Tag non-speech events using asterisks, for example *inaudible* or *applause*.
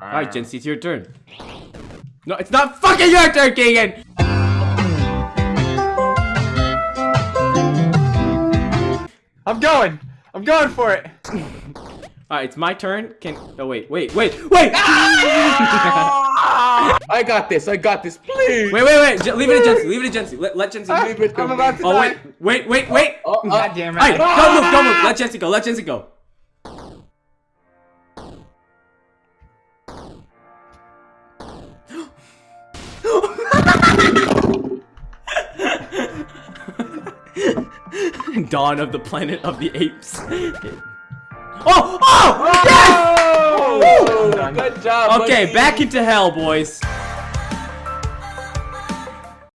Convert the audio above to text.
Alright, Jency, it's your turn. No, it's not fucking your turn, Keegan! I'm going. I'm going for it. Alright, it's my turn. Can oh wait, wait, wait, wait! Ah! I got this. I got this. Please. Wait, wait, wait! J leave it to Jency. Leave it to Jency. Let, let Jency. Leave ah, it to I'm me. about to Oh die. wait, wait, wait, wait! Oh, oh, God damn it. Alright, don't move, don't move. Let Jency go. Let Jency go. *laughs* Dawn of the Planet of the Apes. *laughs* Oh! Oh! Yes! Oh, good job. Okay, buddy. back into hell, boys.